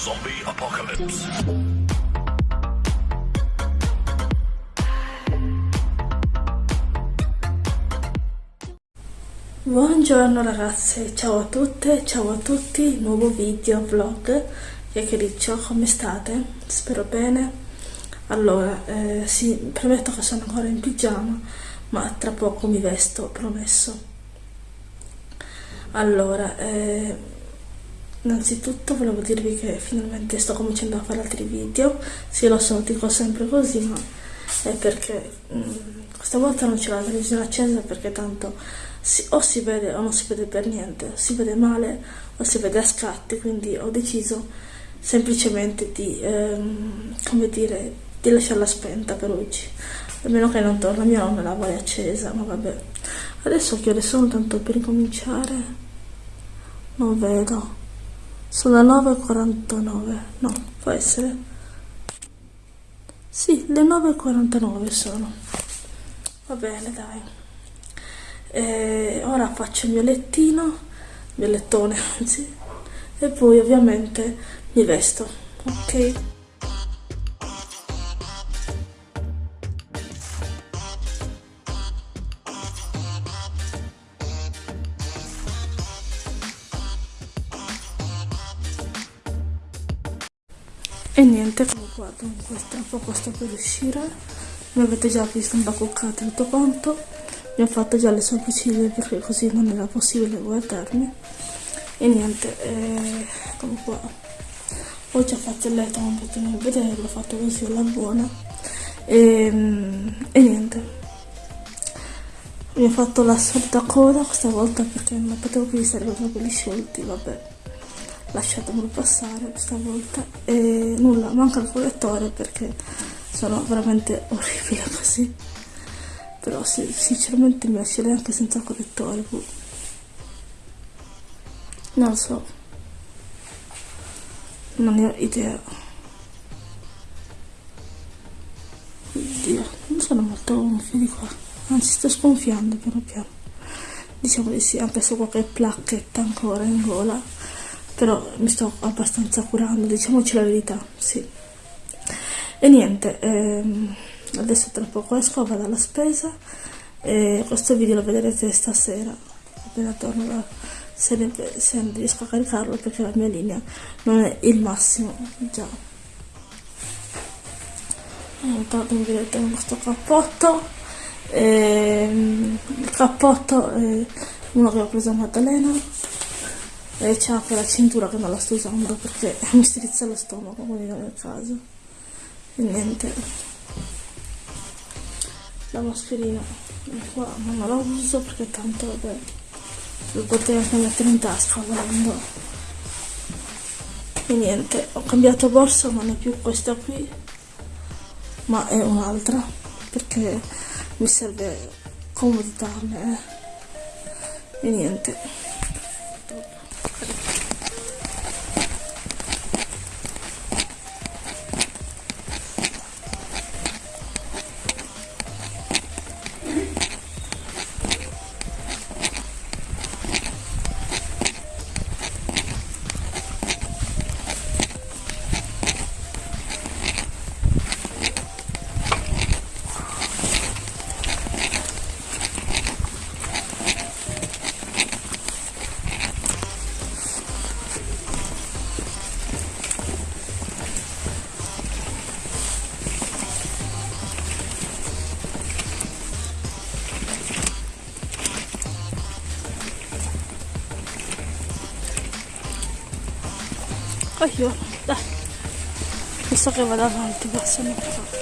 Zombie Apocalypse. Buongiorno ragazze, ciao a tutte, ciao a tutti, nuovo video vlog, chiacchiericcio, come state? Spero bene. Allora, eh, sì, premetto che sono ancora in pigiama, ma tra poco mi vesto, promesso. Allora, eh, innanzitutto volevo dirvi che finalmente sto cominciando a fare altri video, sì lo so, dico sempre così, ma è perché mh, mm, questa volta non c'è la televisione accesa perché tanto si, o si vede o non si vede per niente, si vede male o si vede a scatti, quindi ho deciso semplicemente di, ehm, come dire, di lasciarla spenta per oggi, a meno che non torna mia nonna la vuole accesa, ma vabbè. Adesso che ore sono tanto per incominciare? Non vedo. Sono le 9.49. No, può essere. Sì, le 9.49 sono. Va bene, dai. E ora faccio il mio lettino, il mio lettone, anzi. E poi ovviamente mi vesto. Ok? Qua, dunque, tra poco sto per uscire. Mi avete già visto imbacuccate tutto quanto. Mi ho fatto già le sopracciglia perché così non era possibile guardarmi. E niente, eh, come qua. Ho già fatto il letto, non potete vedere, l'ho fatto così alla buona. E, e niente. Mi ho fatto la solita coda questa volta perché non potevo più stare con i capelli sciolti, vabbè lasciatemelo passare questa volta. E nulla manca il correttore perché sono veramente orribile così. Però sì, sinceramente mi lascerei anche senza correttore boh. non lo so. Non ne ho idea. Oddio non sono molto gonfio di qua. Anzi sto sgonfiando piano piano. Diciamo di sì anche se qualche placchetta ancora in gola però mi sto abbastanza curando, diciamoci la verità, sì. E niente, ehm, adesso tra poco esco, vado alla spesa e questo video lo vedrete stasera, appena torno da, se, se riesco a caricarlo perché la mia linea non è il massimo, già. Intanto mi vedete con questo cappotto, ehm, il cappotto è uno che ho preso a Maddalena c'è anche la cintura che non la sto usando perché mi strizza lo stomaco quindi non è caso. E niente. La mascherina. Qua non la uso perché tanto vabbè lo potrei anche mettere in tasca volendo. E niente ho cambiato borsa non è più questa qui ma è un'altra perché mi serve comodità a me. E niente Oh io, dai. Visto che vado avanti, passo un po'.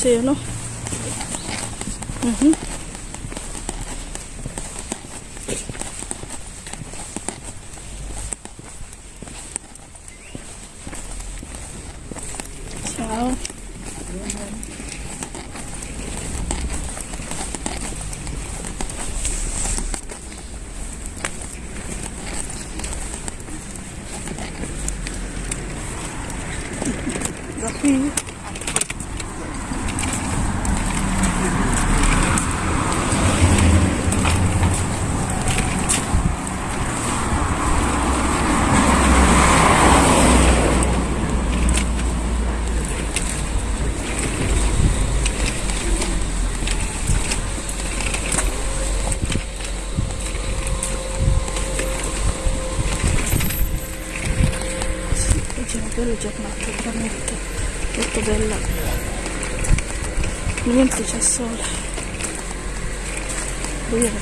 cielo. Uh -huh.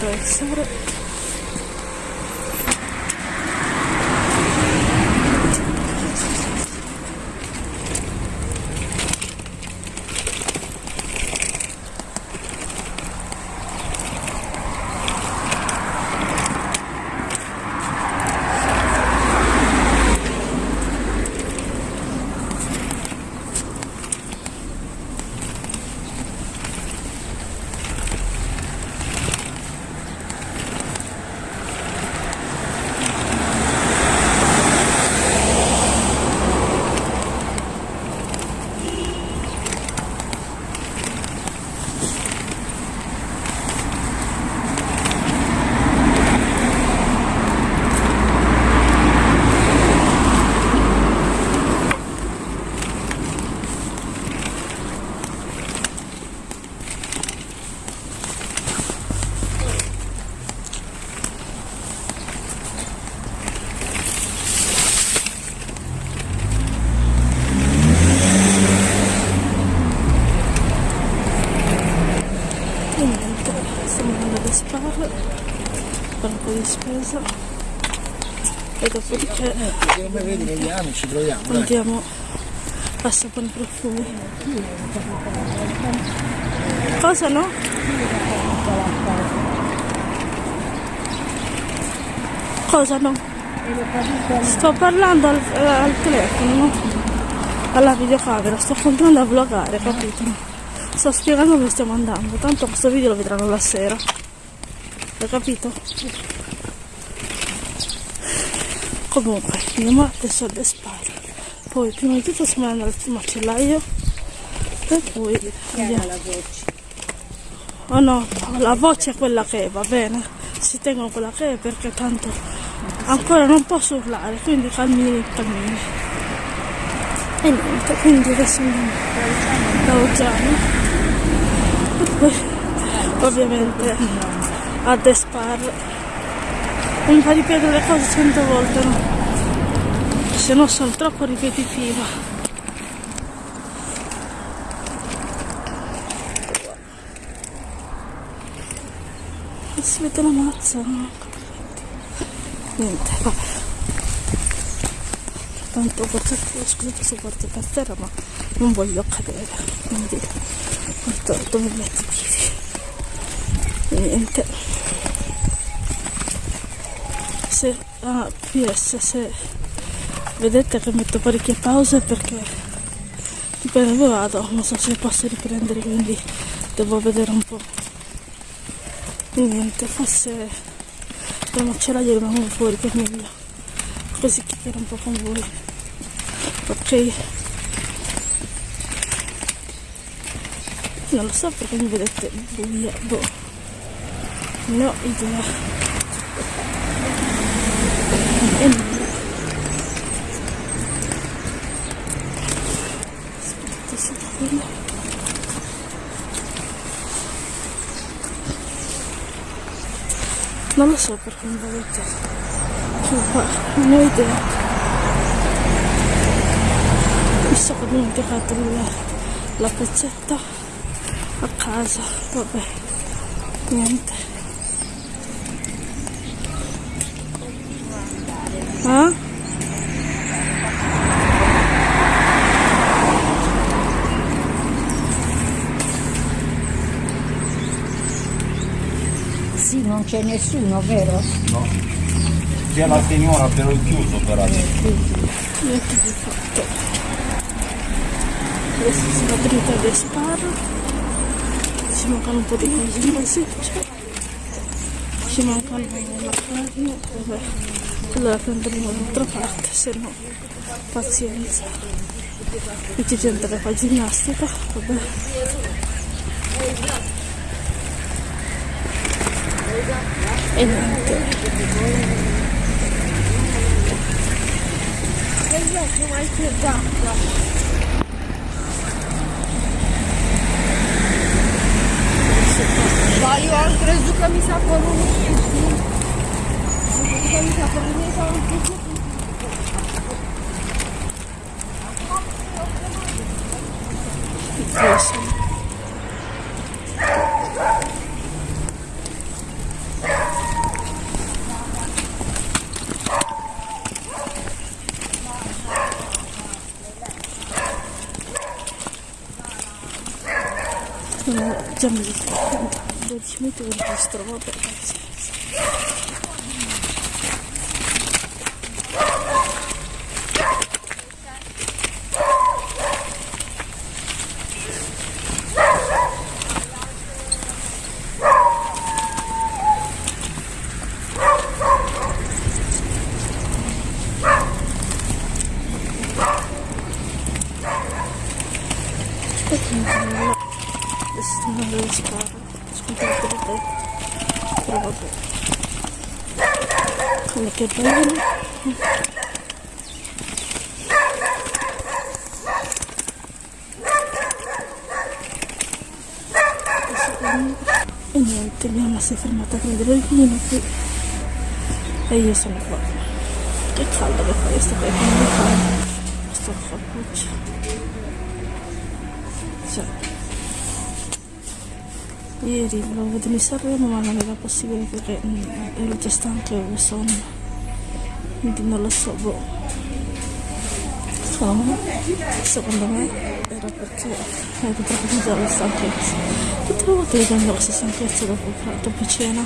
So. E dopodiché Come vedi vediamo, ci proviamo. dai. andiamo a sapere i profumi. Cosa no? Cosa no? Sto parlando al, al telefono, no? alla videocamera, sto continuando a vlogare, capito? Sto spiegando dove stiamo andando, tanto questo video lo vedranno la sera. Hai capito? Comunque, andiamo adesso alle spalle. Poi prima di tutto stiamo andando al macellaio e poi andiamo. Oh no, la voce è quella che è, va bene. Si tengono quella che è perché tanto ancora non posso urlare, quindi calmini, calmini. E niente, quindi adesso andiamo da Ogiano. E poi ovviamente a Despar. Non mi fa ripetere le cose cento volte, no? Se no sono troppo ripetitiva. E si vede la mazza, no? Niente, vabbè. Tanto porto, scusate se porto per terra, ma non voglio cadere, quindi porto dove metto i piedi. Niente. Se, ah, PS, se vedete che metto parecchie pause perché dipende dove vado, non so se posso riprendere, quindi devo vedere un po'. Niente, forse la macellaia rimaniamo fuori per meglio, così chiacchiero un po' con voi. Ok? Non lo so perché mi vedete buia, boh. No idea. Aspetta. Non lo so perché mi vedete più qua, non ho idea. Mi ho dimenticato il- la pezzetta a casa, vabbè, niente. Ah? sì, non c'è nessuno, vero? No. C'è la signora però è chiuso per adesso. Adesso sono dritta ad Esparo. Ci mancano un po' di cose seccia. Ci mancano la carne. Vabbè. Allora prenderemo dall'altra parte, se no pazienza. Qui c'è gente che fa ginnastica, vabbè. E niente. Voglio altre zucca mi sa con un Zucca mi sa con un Questo. Sono già mi 12 minuti che registro, vabbè, pazienza. Aspetta un attimo, adesso sto andando alle sparo. Scusate per te. Però vabbè. Come che bello. E niente, mia mamma si è fermata a prendere il vino qui. E io sono qua. Che caldo che fa, io sto come fa. Sto cappuccio. Ieri volevo vedere il Sanremo ma non era possibile perché mm, ero già stanca e avevo sonno. Quindi non lo so, boh. Secondo me, secondo me era perché ero troppo dalla stanchezza. Tutte le volte che prendo questa stanchezza dopo, dopo cena.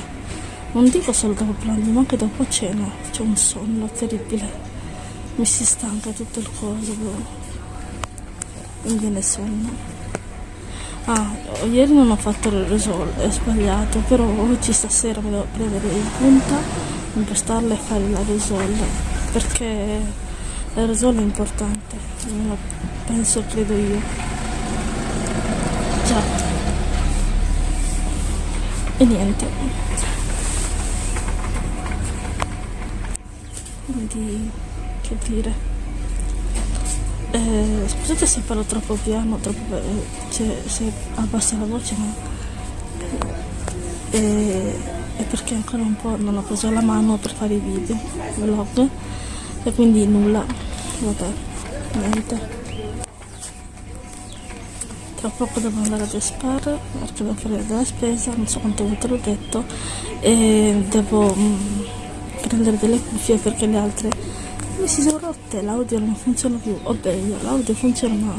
Non dico solo dopo pranzo, ma anche dopo cena. C'è un sonno terribile. Mi si stanca tutto il coso, boh. Non viene sonno. Ah, ieri non ho fatto il risol, è sbagliato, però oggi stasera mi devo prendere in punta, impostarla e fare la risol, perché la risol è importante, penso, credo io. Già. E niente. Quindi, che dire. Eh, scusate se parlo troppo piano, troppo, eh, cioè, se abbassa la voce, ma eh, è perché ancora un po' non ho preso la mano per fare i video, vlog, e quindi nulla, vabbè, niente. Tra poco devo andare ad Espar perché devo fare della spesa, non so quante volte l'ho detto, e devo mm, prendere delle cuffie perché le altre mi si sono rotte, l'audio non funziona più, o meglio, l'audio funziona ma,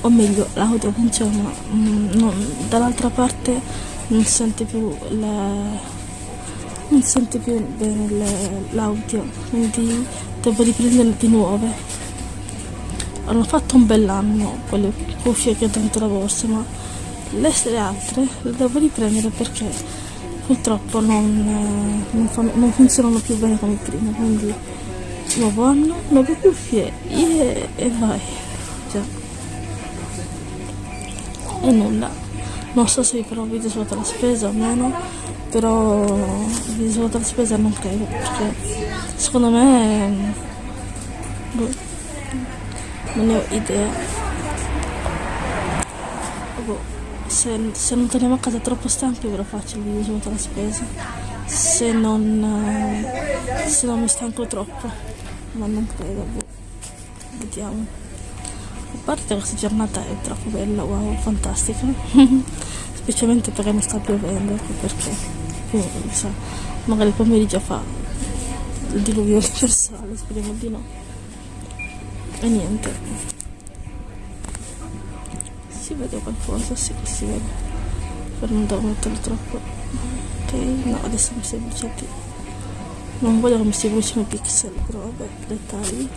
o meglio, l'audio funziona ma mm, dall'altra parte non sente più la, non sente più bene l'audio, quindi devo riprendere di nuove. Hanno fatto un bell'anno quelle cuffie che ho dentro la borsa, ma le altre le devo riprendere perché purtroppo non, eh, non non funzionano più bene come prima, quindi nuovo anno, nuove cuffie e, e vai. Già. E nulla. Non so se farò video sulla la spesa o meno, però video sulla la spesa non credo, perché secondo me boh, non ne ho idea. Boh, se, se non torniamo a casa troppo stanchi ve lo faccio il video sulla la spesa. Se non, se non mi stanco troppo, ma non credo, boh. vediamo. A parte questa giornata è troppo bella, wow, fantastica. Specialmente perché non sta piovendo, ecco perché più, sa, magari il pomeriggio fa il diluvio universale, speriamo di no. E niente. Si vede qualcosa, sì, si vede. per non metterlo troppo ok no adesso mi si è bruciati non voglio che mi si brucino i pixel però vabbè dettagli.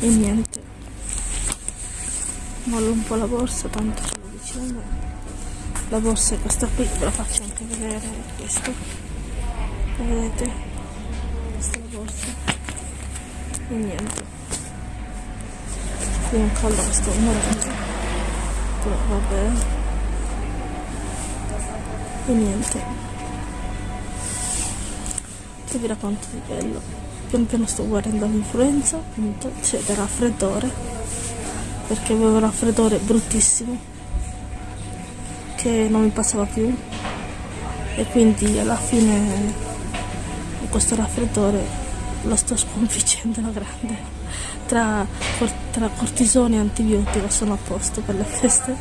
E niente. Mollo un po' la borsa tanto ce l'ho vicino la borsa è questa qui ve la faccio anche vedere questa vedete? Questa è la borsa. E niente. Qui un collo questo morbido però vabbè. E niente che vi racconto di bello. Pian piano sto guardando l'influenza appunto c'è del raffreddore perché avevo un raffreddore bruttissimo che non mi passava più. E quindi alla fine questo raffreddore lo sto sconfiggendo alla grande. Tra, tra cortisone e antibiotico sono a posto per le feste.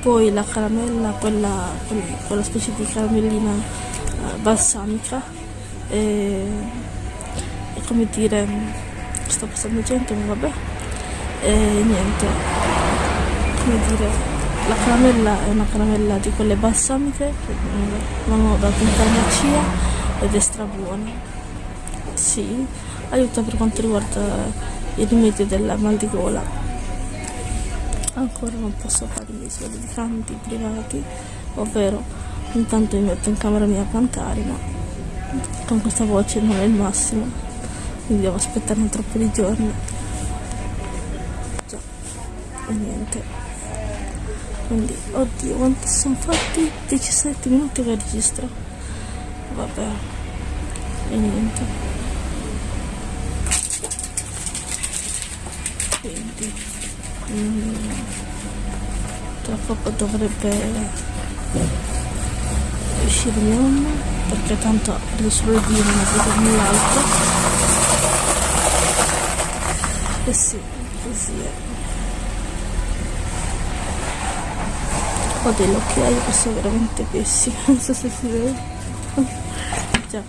Poi la caramella quella, quella, quella specie di caramellina eh, balsamica e, e come dire sto passando gente ma vabbè. E niente come dire la caramella è una caramella di quelle balsamiche che ho dato in farmacia ed è strabuona. Sì aiuta per quanto riguarda il rimedio della mal di gola. Ancora non posso fare i miei soldi di canti privati ovvero intanto mi metto in camera mia a cantare ma con questa voce non è il massimo. Quindi devo aspettare un troppo di giorni. Già e niente. Quindi oddio quanto sono fatti? 17 minuti che registro. Vabbè e niente. Quindi mm, tra poco dovrebbe uscire mia mamma perché tanto devo solo dire non vedo null'altro. E sì così è. Ho delle occhiaie che sono veramente pessime non so se si vede. Già.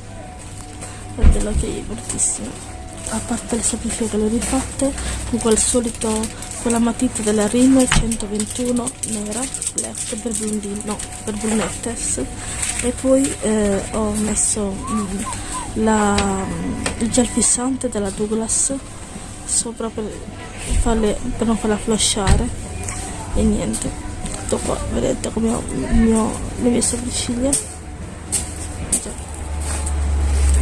Ho delle occhiaie bruttissime a parte le sopracciglia che le ho rifatte con quel solito quella matita della Rimmel 121 nera black per blondine no per brunettes. E poi eh, ho messo mm, la, il gel fissante della Douglas sopra per, farle, per non farla flashare e niente tutto qua vedete come ho mio, le mie sopracciglia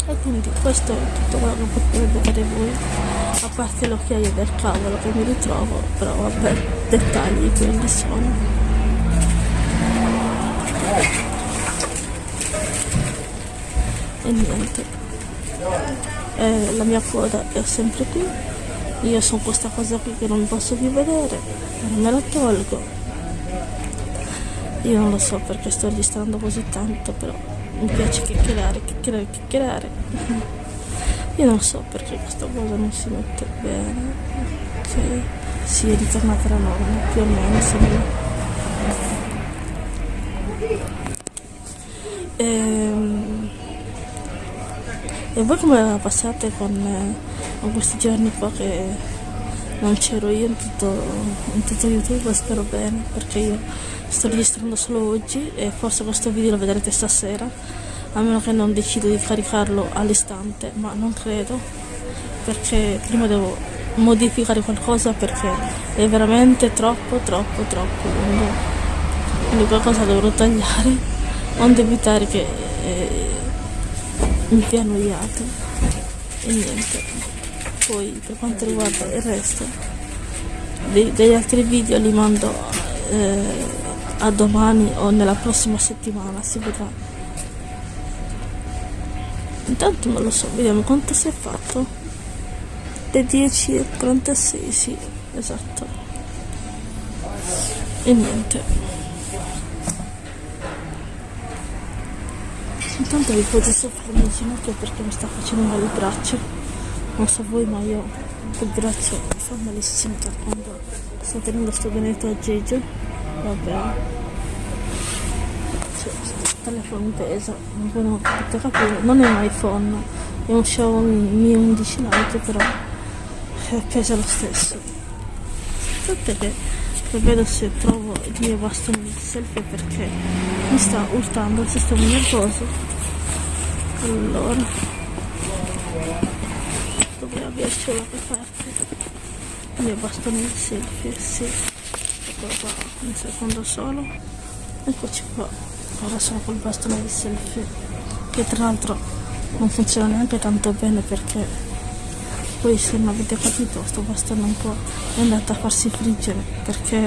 e quindi questo è tutto quello che potete vedere voi a parte l'occhiaio del cavolo che mi ritrovo però vabbè dettagli quelli sono. E niente. Eh, la mia coda è sempre qui. Io sono questa cosa qui che non posso più vedere non me la tolgo. Io non lo so perché sto registrando così tanto però mi piace chiacchierare, chiacchierare, chiacchierare. Io non so perché questa cosa non si mette bene. Ok, si è ritornata la norma, più o meno sembra. Ehm, e voi come la passate con, con questi giorni qua che non c'ero io in tutto, in tutto YouTube? Spero bene perché io sto registrando solo oggi e forse questo video lo vedrete stasera a meno che non decido di caricarlo all'istante ma non credo perché prima devo modificare qualcosa perché è veramente troppo troppo troppo lungo. Quindi qualcosa dovrò tagliare onde evitare che eh, mi sia annoiato. E niente. Poi per quanto riguarda il resto dei, degli altri video li mando eh, a domani o nella prossima settimana si vedrà intanto non lo so vediamo quanto si è fatto. Le 10 e 46 sì esatto. E niente. Intanto vi potete soffrire in ginocchio perché mi sta facendo male il braccio. Non so voi ma io il braccio mi fa malissimo da quando sto tenendo sto benedetto aggeggio vabbè. Cioè, telefono pesa non non è un iPhone. È un Xiaomi Mi 11 Lite però pesa lo stesso. Sapete che vedo se trovo il mio bastone di selfie perché mi sta urtando il sistema nervoso. Allora. Dovrei avercelo qualche parte. Il mio bastone di selfie sì. Eccolo qua un secondo solo. Eccoci qua ora sono col bastone di selfie che tra l'altro non funziona neanche tanto bene perché poi se non avete capito sto bastone un po' è andato a farsi friggere perché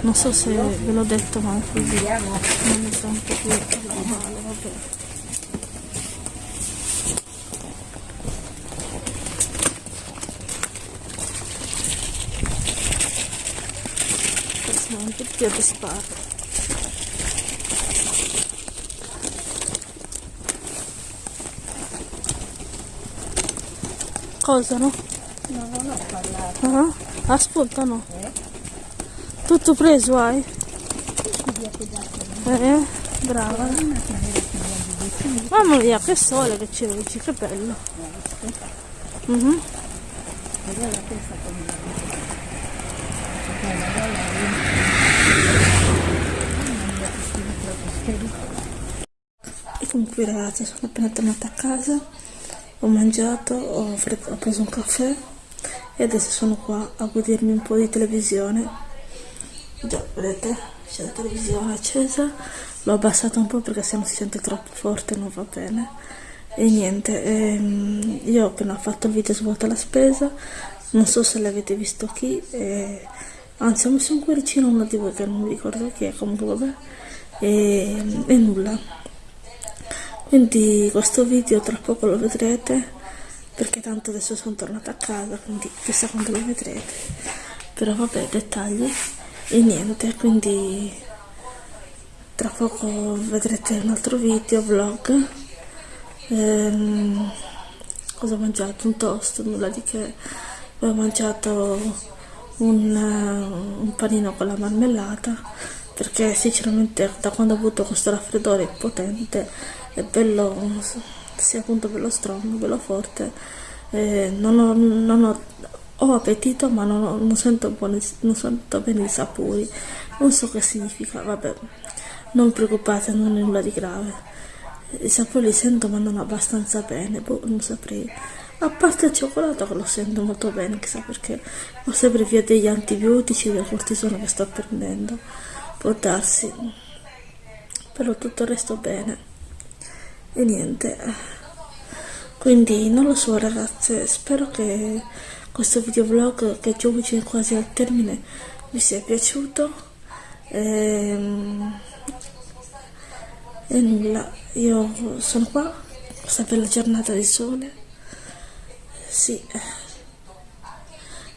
non so se ve l'ho detto ma così non è tanto più normale vabbè. Adesso un po' Cosa no? No, non ho parlato. Ah, ascolta no. Tutto preso hai? Eh, brava. Mamma mia, che sole che ci vedi, che bello. Mhm. E comunque ragazzi sono appena tornata a casa, ho mangiato, ho, ho preso un caffè e adesso sono qua a godermi un po' di televisione. Già, vedete, c'è la televisione accesa, l'ho abbassata un po' perché se non si sente troppo forte non va bene. E niente, ehm, io ho appena fatto il video svuota la spesa, non so se l'avete visto qui, e- anzi ho messo un cuoricino uno di voi che non mi ricordo chi è, comunque vabbè, e, e nulla. Quindi questo video tra poco lo vedrete, perché tanto adesso sono tornata a casa, quindi chissà quando lo vedrete. Però vabbè, dettagli e niente, quindi tra poco vedrete un altro video, vlog. Ehm, cosa ho mangiato? Un toast, nulla di che. Ho mangiato un, eh, un panino con la marmellata perché sinceramente da quando ho avuto questo raffreddore potente è bello, sia appunto bello strong, bello forte, eh, non ho, non ho, ho appetito ma non, ho- non sento buoni, non sento bene i sapori, non so che significa, vabbè, non preoccupate, non è nulla di grave. I sapori li sento ma non abbastanza bene, boh, non saprei. A parte il cioccolato che lo sento molto bene, chissà perché, forse per via degli antibiotici, del cortisone che sto prendendo, può darsi. Però tutto il resto bene. E niente. Quindi non lo so ragazze, spero che questo videovlog che già vicino quasi al termine vi sia piaciuto. Ehm, e nulla, io sono qua, questa bella giornata di sole. Sì.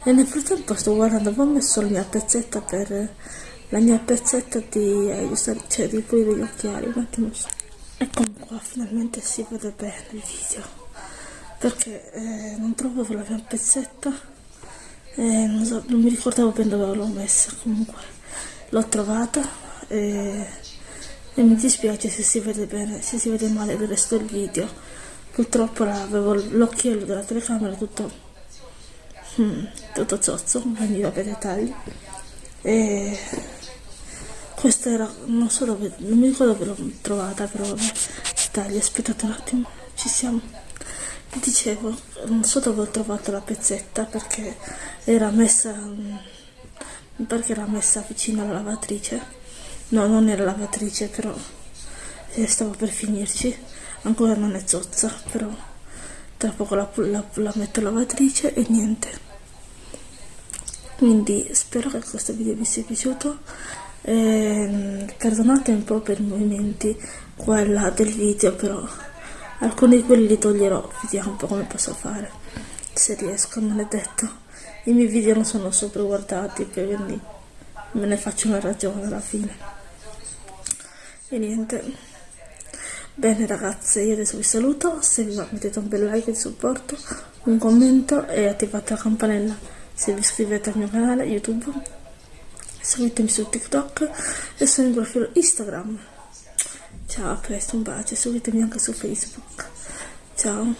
E nel frattempo sto guardando, ho messo la mia pezzetta per la mia pezzetta di aiutare, cioè di pulire gli occhiali, un attimo. Eccomi qua, finalmente si vede bene il video. Perché eh, non trovo la mia pezzetta. Eh, non, so- non mi ricordavo bene dove l'ho messa, comunque l'ho trovata e, e mi dispiace se si vede bene, se si vede male il resto del video. Purtroppo avevo l'occhiello della telecamera tutto Mm, tutto zozzo, quindi vabbè dettagli. E questa era, non so dove, non mi ricordo dove l'ho trovata, però vabbè, dettagli, aspettate un attimo, ci siamo. Dicevo, non so dove ho trovato la pezzetta perché era messa, mm, che era messa vicino alla lavatrice. No, non era lavatrice, però eh, stavo per finirci. Ancora non è zozza, però tra poco la, la, la metto lavatrice e niente quindi spero che questo video vi sia piaciuto Ehm, perdonate un po' per i movimenti qua e là del video però alcuni di quelli li toglierò vediamo un po' come posso fare se riesco non è detto. I miei video non sono sopra guardati quindi me ne faccio una ragione alla fine. E niente. Bene ragazze io adesso vi saluto se vi va mettete un bel like di supporto un commento e attivate la campanella. Se vi iscrivete al mio canale youtube seguitemi su tiktok e sul mio profilo instagram. Ciao a presto un bacio. Seguitemi anche su facebook. Ciao.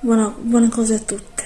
Buona- buone cose a tutte.